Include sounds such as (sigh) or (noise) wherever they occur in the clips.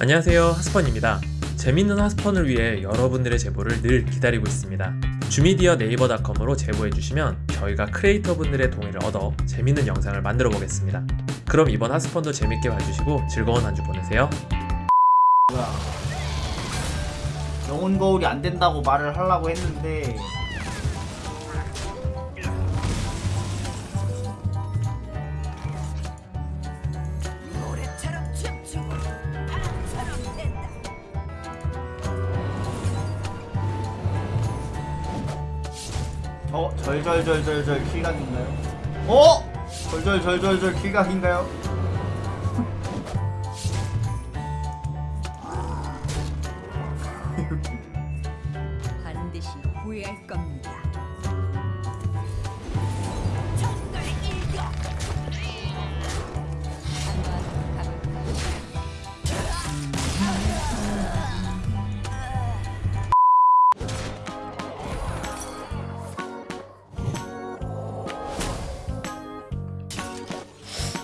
안녕하세요 하스펀입니다. 재밌는 하스펀을 위해 여러분들의 제보를 늘 기다리고 있습니다. 주미디어 네이버닷컴으로 제보해주시면 저희가 크리에이터 분들의 동의를 얻어 재밌는 영상을 만들어 보겠습니다. 그럼 이번 하스펀도 재밌게 봐주시고 즐거운 한 주 보내세요. 뭐야 영혼 거울이 안 된다고 말을 하려고 했는데 어 절절절절절 킬각인가요? 어 절절절절절 킬각인가요?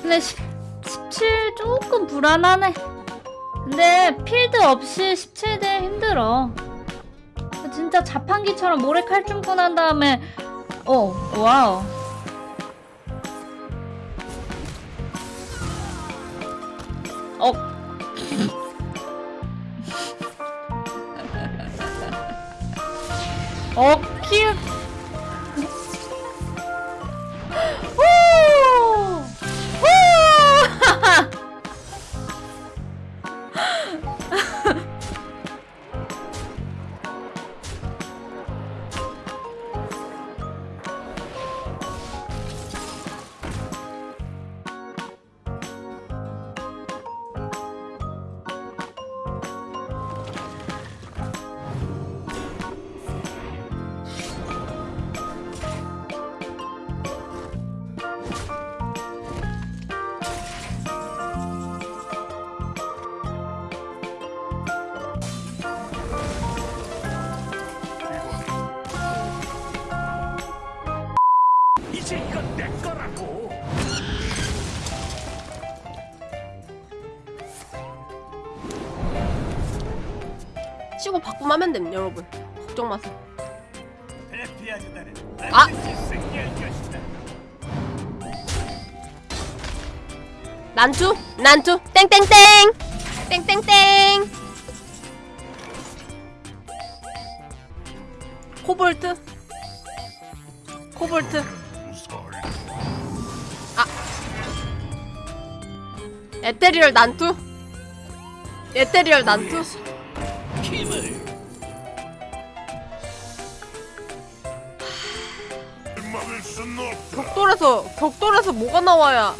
근데 10, 17 조금 불안하네. 근데 필드 없이 17대 힘들어. 진짜 자판기처럼 모래 칼춤꾼 한 다음에 어 와우. 어. (laughs) 어, 키 치고 바꾸면 하면 됩니다 여러분. 걱정 마세요. 아! 난투 난투 땡땡땡! 땡땡땡! 코볼트? 코볼트? 아! 에테리얼 난투? 에테리얼 난투 힘을. 격돌에서 격돌에서 뭐가 나와야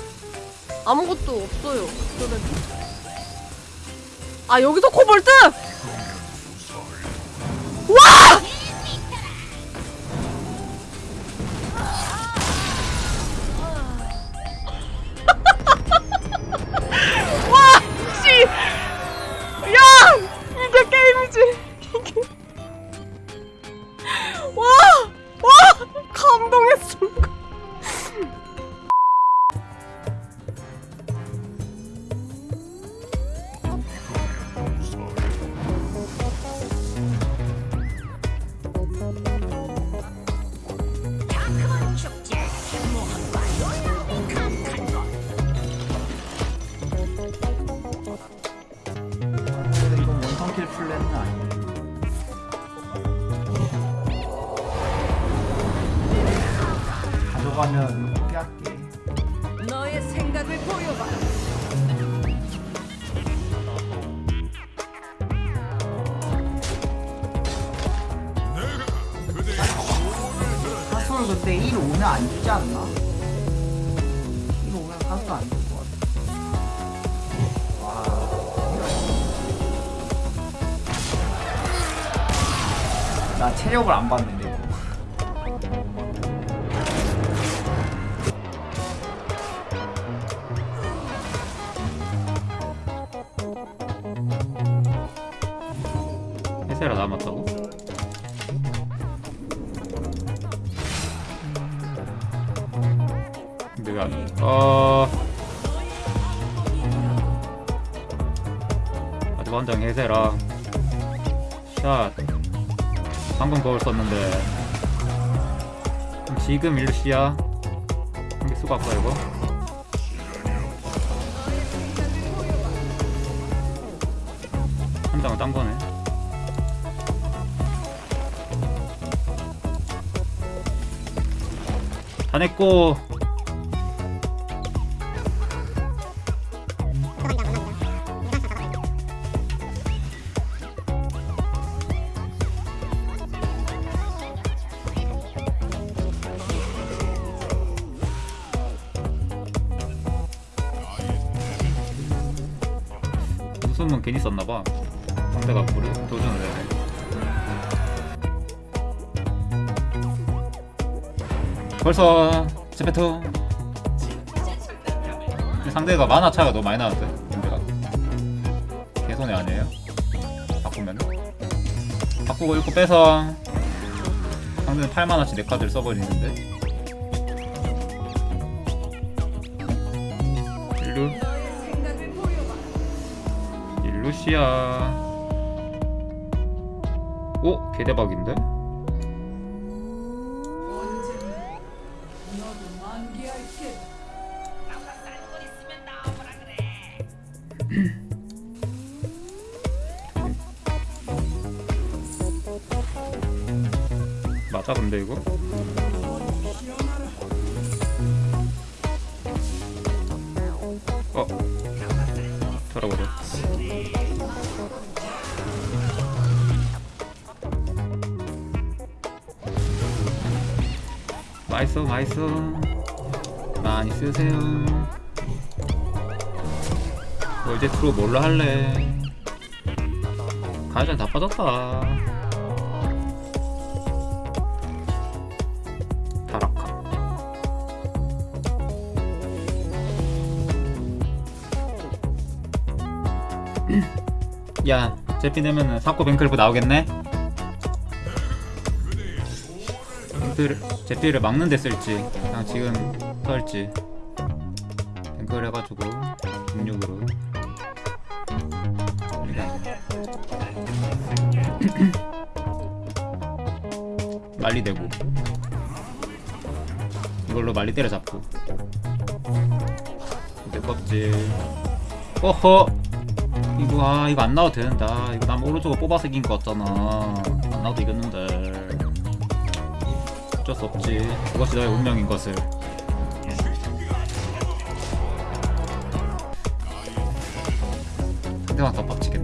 아무것도 없어요. 격돌에서 아 여기서 코볼트 이게 가져가면 포기할게 너의 생각을 보여봐 근데 1 오면 안 주지 않나? 1 오면 같아 와. 나 체력을 안 봤는데 해세라 남았다고? 내가 어... 완전 해세라 샷. 방금 거울 썼는데. 그럼 지금 일시야. 한개 수가 아까 이거? 한 장은 딴 거네 다 냈고. 웃음은 괜히 썼나봐. 상대가 우리 도전을 해 벌써 스페토 상대가 만화 차이가 너무 많이 나는데 상대가 개손해 아니에요? 바꾸면 바꾸고 읽고 빼서 상대는 8만원치 4카드를 써버리는데 일루 일루시아 오? 개대박인데? (clears throat) 맞아 근데 이거? 어. 돌아보자. 맛있어 맛있어 많이 쓰세요. 뭐 이제 트로 뭘로 할래? 가전 다 빠졌다. 타락카 야 제피 되면은 사코 뱅클부 나오겠네? 뱅클 제피를 막는 데 쓸지. 그냥 지금 털지. 뱅클 해가지고 66으로. (laughs) 말리 되고. 이걸로 말리 때려잡고. 내 껍질. 어허! 이거 아 이거 안 나와도 되는다 이거 남 오른쪽으로 뽑아서 이긴 거 같잖아. 안 나와도 이겼는데. 어쩔 수 없지. 그것이 너의 운명인 것을 상대방 더 빡치게